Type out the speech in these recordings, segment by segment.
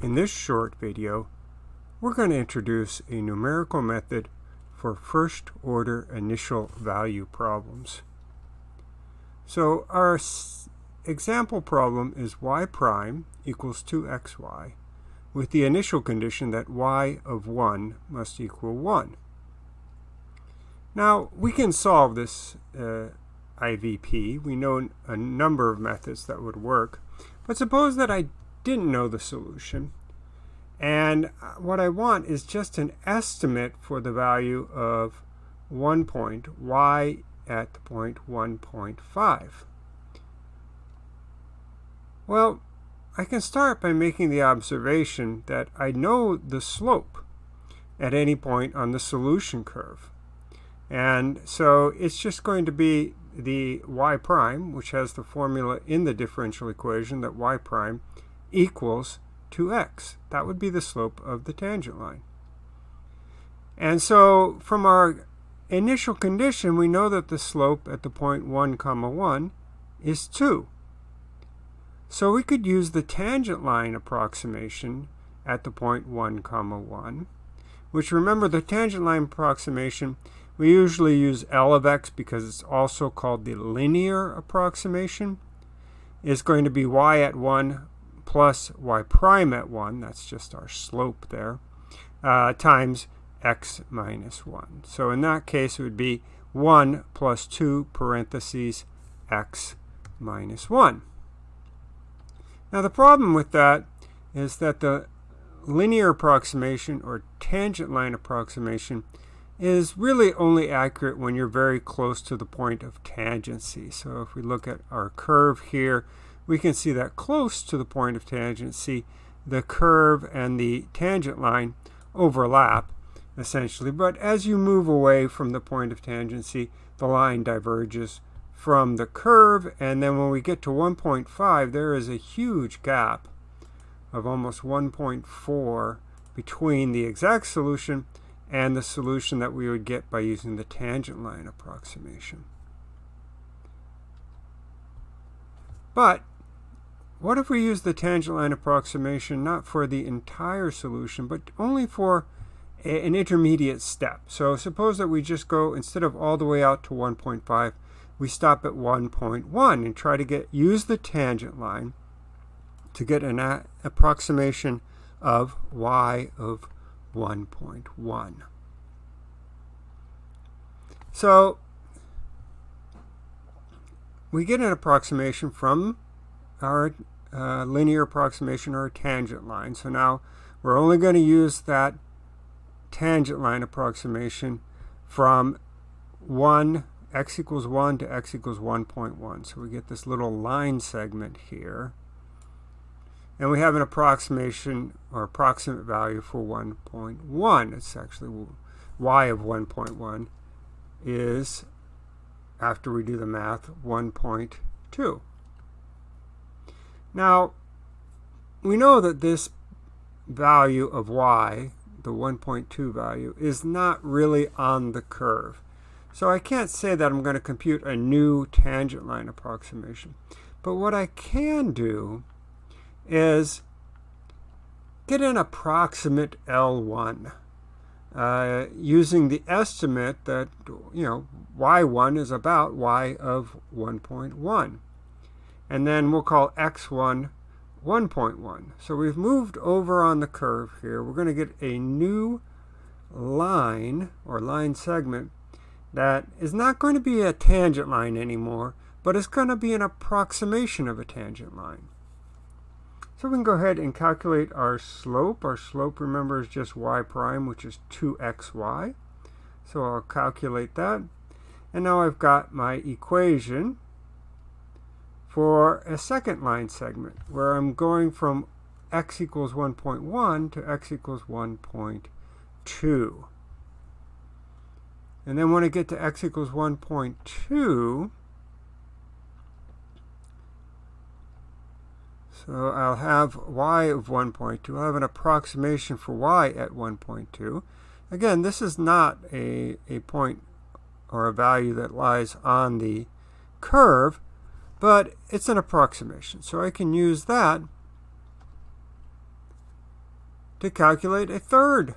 In this short video, we're going to introduce a numerical method for first order initial value problems. So our example problem is y prime equals 2xy with the initial condition that y of 1 must equal 1. Now we can solve this uh, IVP. We know a number of methods that would work. But suppose that I didn't know the solution. And uh, what I want is just an estimate for the value of one point, y at the point 1.5. Well, I can start by making the observation that I know the slope at any point on the solution curve. And so it's just going to be the y prime, which has the formula in the differential equation that y prime equals 2x. That would be the slope of the tangent line. And so from our initial condition, we know that the slope at the point 1 comma 1 is 2. So we could use the tangent line approximation at the point 1 comma 1, which remember the tangent line approximation, we usually use L of x because it's also called the linear approximation, is going to be y at 1 plus y prime at 1, that's just our slope there, uh, times x minus 1. So in that case, it would be 1 plus 2 parentheses x minus 1. Now the problem with that is that the linear approximation or tangent line approximation is really only accurate when you're very close to the point of tangency. So if we look at our curve here, we can see that close to the point of tangency, the curve and the tangent line overlap essentially. But as you move away from the point of tangency, the line diverges from the curve. And then when we get to 1.5, there is a huge gap of almost 1.4 between the exact solution and the solution that we would get by using the tangent line approximation. But what if we use the tangent line approximation not for the entire solution, but only for a, an intermediate step? So suppose that we just go, instead of all the way out to 1.5, we stop at 1.1 and try to get use the tangent line to get an approximation of y of 1.1. So we get an approximation from our uh, linear approximation or a tangent line. So now we're only going to use that tangent line approximation from 1, x equals 1 to x equals 1.1. So we get this little line segment here. And we have an approximation or approximate value for 1.1. It's actually y of 1.1 is, after we do the math, 1.2. Now, we know that this value of y, the 1.2 value, is not really on the curve. So I can't say that I'm going to compute a new tangent line approximation. But what I can do is get an approximate L1 uh, using the estimate that, you know, y1 is about y of 1.1. And then we'll call x1 1.1. So we've moved over on the curve here. We're going to get a new line or line segment that is not going to be a tangent line anymore, but it's going to be an approximation of a tangent line. So we can go ahead and calculate our slope. Our slope, remember, is just y prime, which is 2xy. So I'll calculate that. And now I've got my equation for a second line segment, where I'm going from x equals 1.1 to x equals 1.2. And then when I get to x equals 1.2, So I'll have y of 1.2. I'll have an approximation for y at 1.2. Again, this is not a, a point or a value that lies on the curve, but it's an approximation. So I can use that to calculate a third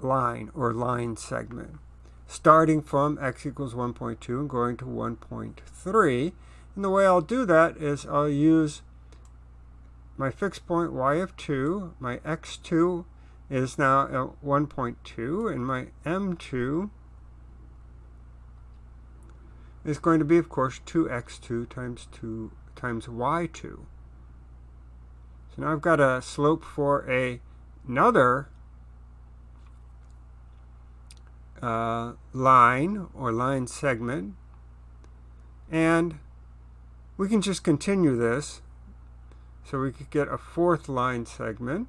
line or line segment, starting from x equals 1.2 and going to 1.3. And the way I'll do that is I'll use my fixed point y of 2, my x2 is now at 1.2, and my m2 is going to be, of course, 2x2 times 2 times y2. So now I've got a slope for a, another uh, line or line segment. And we can just continue this. So we could get a fourth line segment.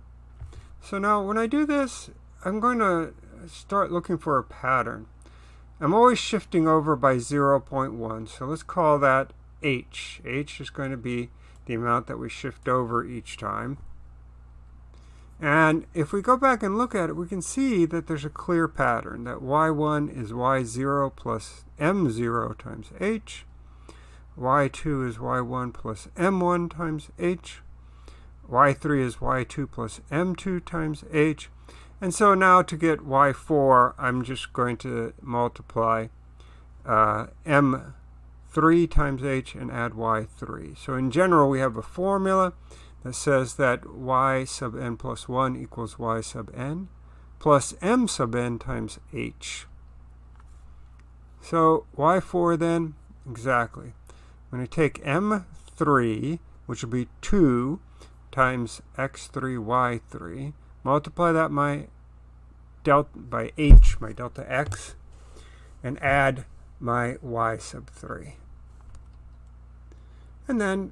So now when I do this, I'm going to start looking for a pattern. I'm always shifting over by 0.1, so let's call that h. h is going to be the amount that we shift over each time. And if we go back and look at it, we can see that there's a clear pattern, that y1 is y0 plus m0 times h, y2 is y1 plus m1 times h, y3 is y2 plus m2 times h, and so now to get y4, I'm just going to multiply uh, m3 times h and add y3. So in general, we have a formula that says that y sub n plus 1 equals y sub n plus m sub n times h. So y4 then, exactly. I'm going to take m3, which will be 2 times x3, y3, multiply that my delta by h, my delta x, and add my y sub 3. And then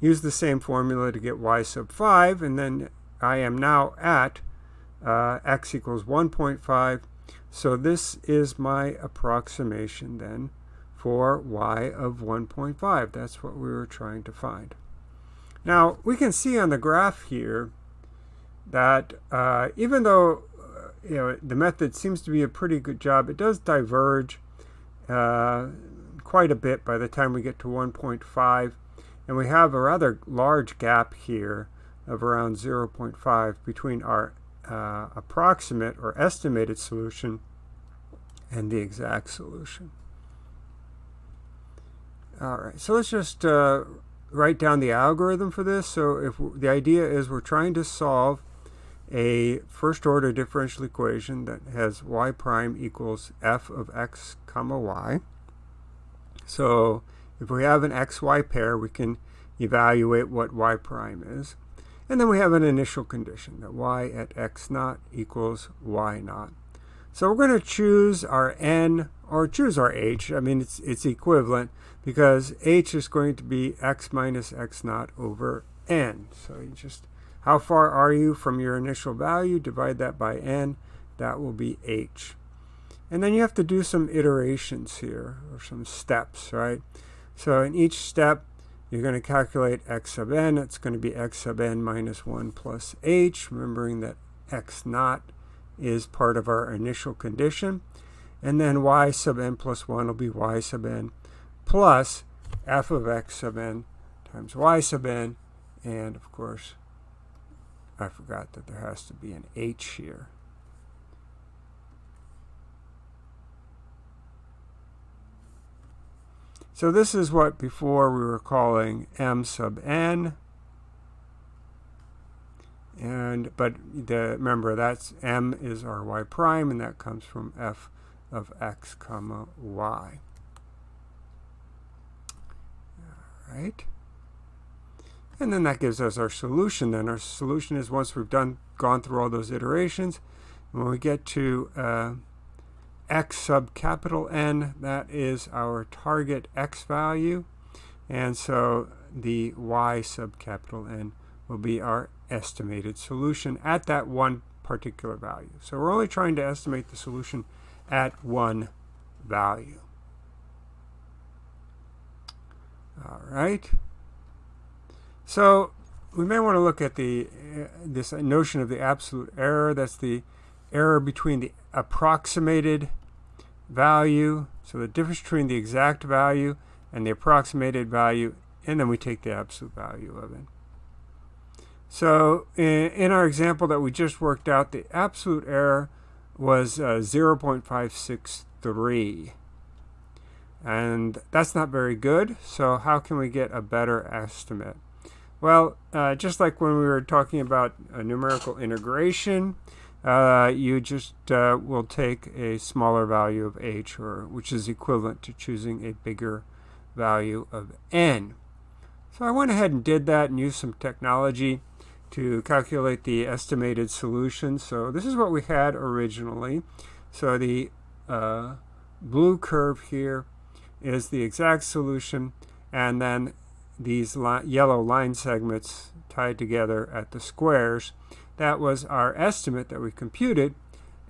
use the same formula to get y sub 5, and then I am now at uh, x equals 1.5. So this is my approximation then for y of 1.5. That's what we were trying to find. Now, we can see on the graph here that uh, even though uh, you know the method seems to be a pretty good job, it does diverge uh, quite a bit by the time we get to 1.5. And we have a rather large gap here of around 0.5 between our uh, approximate or estimated solution and the exact solution. All right, so let's just uh, write down the algorithm for this. So if the idea is we're trying to solve a first order differential equation that has y prime equals f of x comma y. So if we have an xy pair, we can evaluate what y prime is. And then we have an initial condition that y at x naught equals y naught. So we're going to choose our n or choose our h. I mean, it's, it's equivalent because h is going to be x minus x naught over n. So you just how far are you from your initial value? Divide that by n. That will be h. And then you have to do some iterations here, or some steps, right? So in each step, you're going to calculate x sub n. It's going to be x sub n minus 1 plus h, remembering that x naught is part of our initial condition. And then y sub n plus 1 will be y sub n plus f of x sub n times y sub n. And, of course, I forgot that there has to be an H here. So this is what before we were calling m sub n. And but the, remember that's m is our y prime, and that comes from f of x comma y. All right. And then that gives us our solution. Then our solution is once we've done gone through all those iterations, when we get to uh, x sub capital N, that is our target x value. And so the y sub capital N will be our estimated solution at that one particular value. So we're only trying to estimate the solution at one value. All right. So we may want to look at the uh, this notion of the absolute error. That's the error between the approximated value, so the difference between the exact value and the approximated value, and then we take the absolute value of it. So in, in, our example that we just worked out, the absolute error was uh, 0.563. And that's not very good, so how can we get a better estimate? Well, uh, just like when we were talking about numerical integration, uh, you just uh, will take a smaller value of h, or which is equivalent to choosing a bigger value of n. So I went ahead and did that and used some technology to calculate the estimated solution. So this is what we had originally. So the uh, blue curve here is the exact solution, and then these li yellow line segments tied together at the squares. That was our estimate that we computed,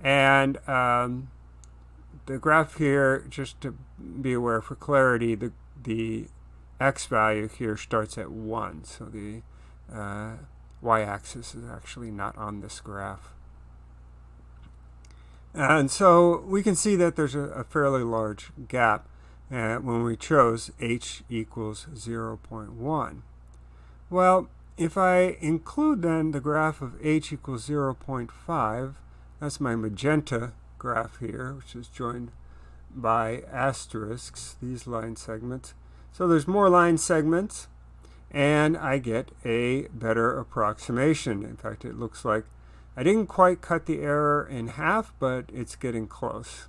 and um, the graph here, just to be aware for clarity, the, the x value here starts at 1, so the uh, y-axis is actually not on this graph. And so we can see that there's a, a fairly large gap when we chose h equals 0.1. Well, if I include then the graph of h equals 0.5, that's my magenta graph here, which is joined by asterisks, these line segments. So there's more line segments, and I get a better approximation. In fact, it looks like I didn't quite cut the error in half, but it's getting close.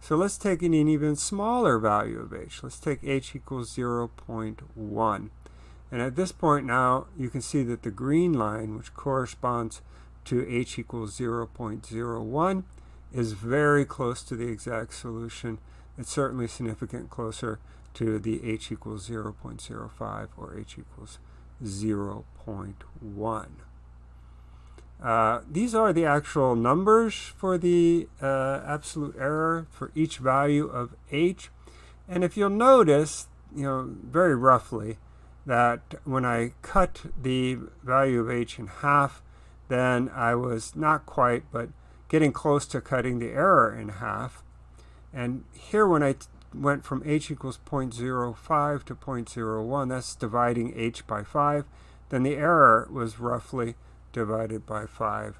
So let's take an even smaller value of h. Let's take h equals 0.1. And at this point now, you can see that the green line, which corresponds to h equals 0.01, is very close to the exact solution. It's certainly significant closer to the h equals 0.05 or h equals 0.1. Uh, these are the actual numbers for the uh, absolute error for each value of h. And if you'll notice, you know, very roughly, that when I cut the value of h in half, then I was not quite, but getting close to cutting the error in half. And here when I went from h equals 0.05 to 0.01, that's dividing h by 5, then the error was roughly divided by 5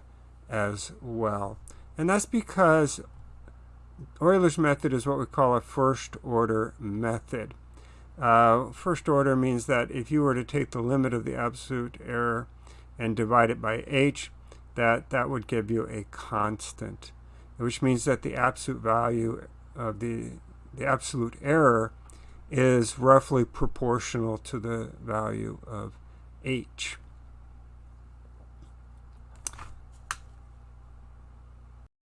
as well. And that's because Euler's method is what we call a first order method. Uh, first order means that if you were to take the limit of the absolute error and divide it by h, that that would give you a constant, which means that the absolute value of the, the absolute error is roughly proportional to the value of h.